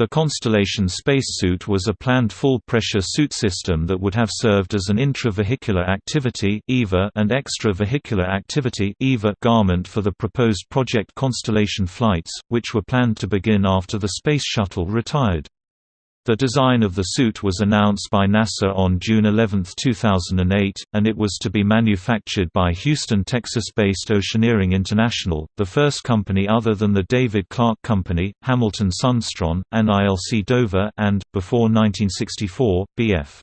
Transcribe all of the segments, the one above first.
The Constellation spacesuit was a planned full-pressure suit system that would have served as an intravehicular activity and extravehicular activity garment for the proposed Project Constellation flights, which were planned to begin after the Space Shuttle retired. The design of the suit was announced by NASA on June 11, 2008, and it was to be manufactured by Houston, Texas-based Oceaneering International, the first company other than the David Clark Company, Hamilton Sundstrand, and ILC Dover and, before 1964, B.F.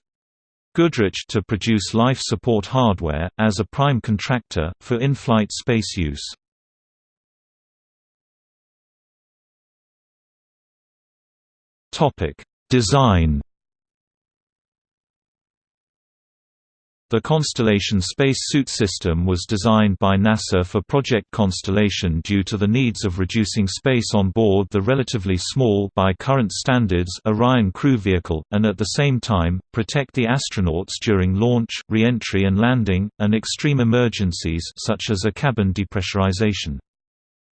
Goodrich to produce life support hardware, as a prime contractor, for in-flight space use. Topic Design The Constellation Space Suit System was designed by NASA for Project Constellation due to the needs of reducing space on board the relatively small by current standards Orion crew vehicle, and at the same time, protect the astronauts during launch, re-entry and landing, and extreme emergencies such as a cabin depressurization.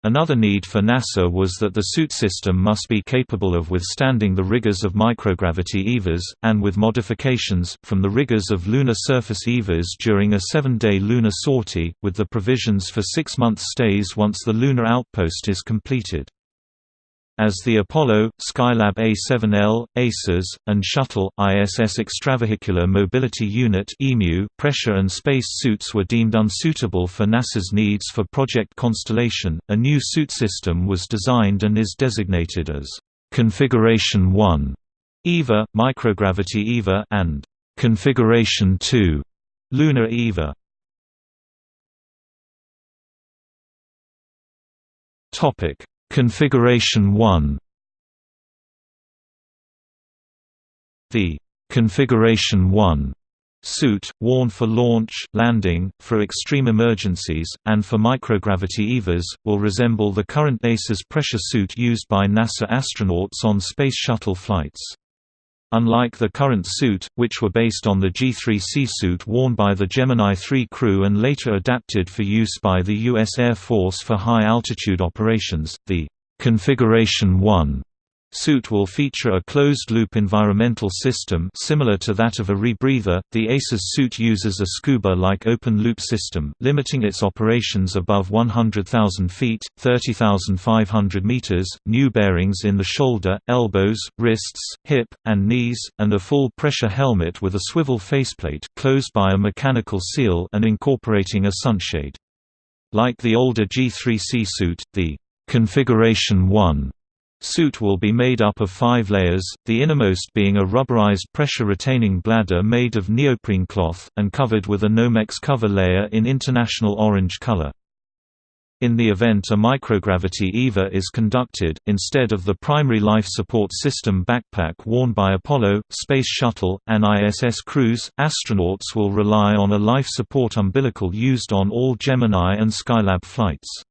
Another need for NASA was that the suit system must be capable of withstanding the rigors of microgravity EVAs, and with modifications, from the rigors of lunar surface EVAs during a seven-day lunar sortie, with the provisions for six-month stays once the lunar outpost is completed. As the Apollo, Skylab A7L, ACES, and Shuttle, ISS Extravehicular Mobility Unit pressure and space suits were deemed unsuitable for NASA's needs for Project Constellation, a new suit system was designed and is designated as Configuration 1 EVA, Microgravity EVA and Configuration 2 Lunar EVA. Topic Configuration 1 The Configuration 1 suit, worn for launch, landing, for extreme emergencies, and for microgravity EVAs, will resemble the current ACES pressure suit used by NASA astronauts on Space Shuttle flights. Unlike the current suit, which were based on the G3C suit worn by the Gemini 3 crew and later adapted for use by the U.S. Air Force for high-altitude operations, the Configuration 1 suit will feature a closed-loop environmental system similar to that of a rebreather. The ACES suit uses a scuba-like open-loop system, limiting its operations above 100,000 feet (30,500 meters), new bearings in the shoulder, elbows, wrists, hip, and knees, and a full-pressure helmet with a swivel faceplate closed by a mechanical seal and incorporating a sunshade. Like the older G3C suit, the Configuration 1 suit will be made up of five layers, the innermost being a rubberized pressure-retaining bladder made of neoprene cloth, and covered with a Nomex cover layer in international orange color. In the event a microgravity EVA is conducted, instead of the primary life support system backpack worn by Apollo, Space Shuttle, and ISS crews, astronauts will rely on a life support umbilical used on all Gemini and Skylab flights.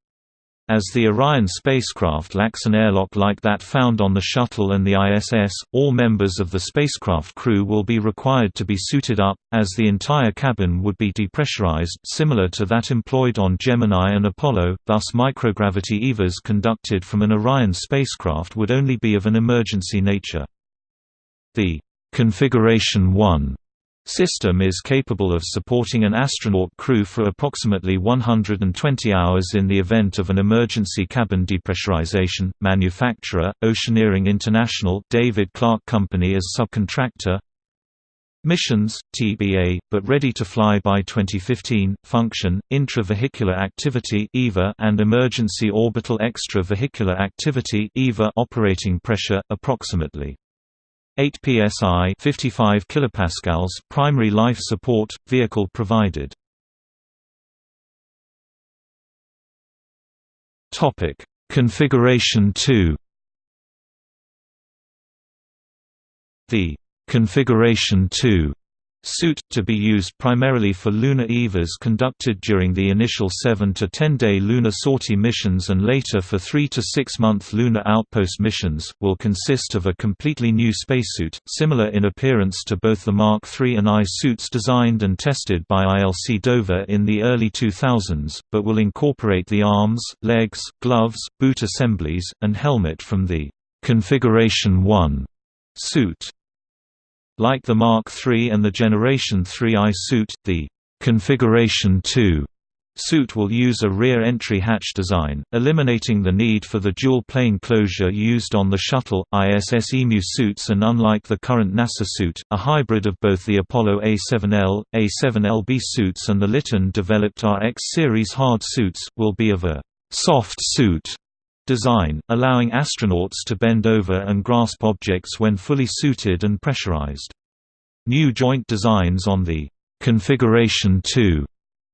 As the Orion spacecraft lacks an airlock like that found on the Shuttle and the ISS, all members of the spacecraft crew will be required to be suited up, as the entire cabin would be depressurized similar to that employed on Gemini and Apollo, thus microgravity EVAs conducted from an Orion spacecraft would only be of an emergency nature. The Configuration 1 system is capable of supporting an astronaut crew for approximately 120 hours in the event of an emergency cabin depressurization. Manufacturer: Oceaneering International, David Clark Company as subcontractor. Missions, TBA, but ready to fly by 2015. Function: Intravehicular Activity (EVA) and Emergency Orbital Extravehicular Activity (EVA). Operating pressure approximately 8 psi 55 kilopascals primary life support vehicle provided. Topic. Configuration 2 the configuration 2 suit, to be used primarily for lunar EVAs conducted during the initial 7 to 10-day lunar sortie missions and later for 3 to 6-month lunar outpost missions, will consist of a completely new spacesuit, similar in appearance to both the Mark III and I suits designed and tested by ILC Dover in the early 2000s, but will incorporate the arms, legs, gloves, boot assemblies, and helmet from the Configuration 1 suit. Like the Mark III and the Generation 3i suit, the Configuration 2 Suit will use a rear entry hatch design, eliminating the need for the dual-plane closure used on the Shuttle, ISS EMU suits and unlike the current NASA suit, a hybrid of both the Apollo A7L, A7LB suits and the Litton-developed RX series hard suits, will be of a «soft suit» design, allowing astronauts to bend over and grasp objects when fully suited and pressurized. New joint designs on the «Configuration 2»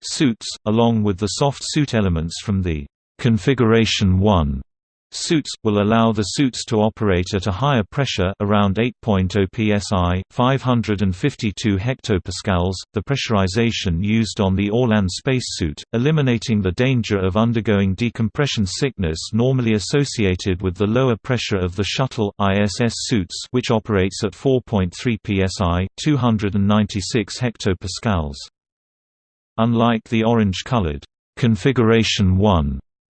Suits, along with the soft suit elements from the Configuration 1 Suits, will allow the suits to operate at a higher pressure around 8.0 psi 552 hectopascals, the pressurization used on the Orlan spacesuit, eliminating the danger of undergoing decompression sickness normally associated with the lower pressure of the Shuttle ISS suits which operates at 4.3 psi 296 hectopascals. Unlike the orange-colored configuration 1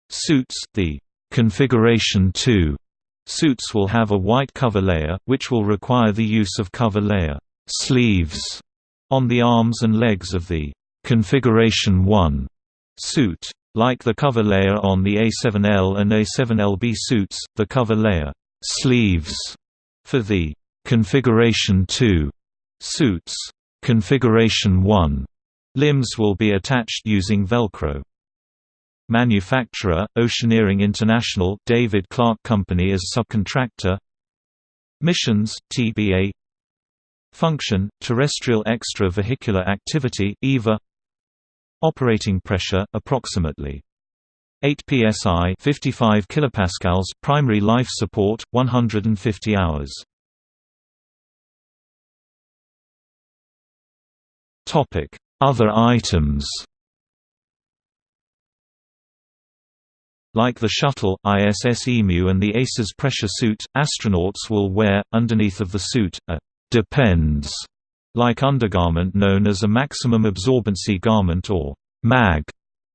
suits, the configuration 2 suits will have a white cover layer, which will require the use of cover layer sleeves on the arms and legs of the configuration 1 suit. Like the cover layer on the A7L and A7LB suits, the cover layer sleeves for the configuration 2 suits configuration 1 Limbs will be attached using Velcro. Manufacturer, Oceaneering International David Clark Company as subcontractor. Missions, TBA Function, Terrestrial Extravehicular Activity EVA Operating pressure, approximately 8 psi 55 kilopascals primary life support 150 hours. Topic. Other items Like the Shuttle, ISS EMU and the ACES pressure suit, astronauts will wear, underneath of the suit, a «depends» like undergarment known as a maximum absorbency garment or MAG,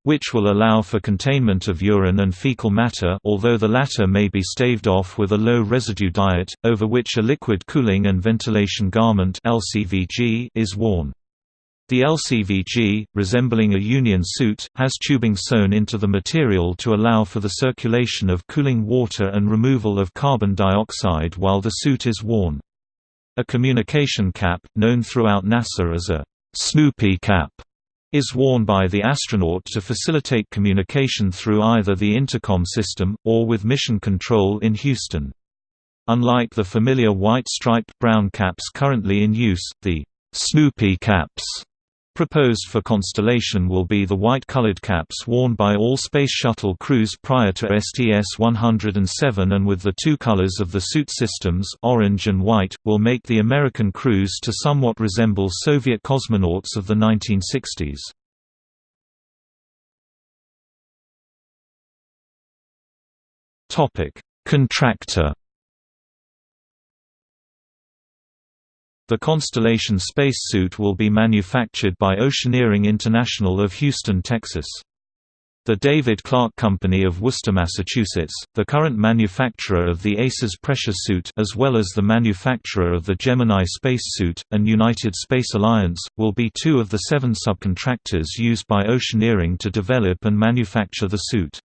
which will allow for containment of urine and fecal matter although the latter may be staved off with a low residue diet, over which a liquid cooling and ventilation garment is worn. The LCVG, resembling a Union suit, has tubing sewn into the material to allow for the circulation of cooling water and removal of carbon dioxide while the suit is worn. A communication cap, known throughout NASA as a Snoopy cap, is worn by the astronaut to facilitate communication through either the intercom system, or with mission control in Houston. Unlike the familiar white striped brown caps currently in use, the Snoopy caps Proposed for Constellation will be the white-colored caps worn by all Space Shuttle crews prior to STS-107 and with the two colors of the suit systems orange and white, will make the American crews to somewhat resemble Soviet cosmonauts of the 1960s. Contractor The Constellation spacesuit will be manufactured by Oceaneering International of Houston, Texas. The David Clark Company of Worcester, Massachusetts, the current manufacturer of the ACES pressure suit as well as the manufacturer of the Gemini spacesuit, and United Space Alliance, will be two of the seven subcontractors used by Oceaneering to develop and manufacture the suit.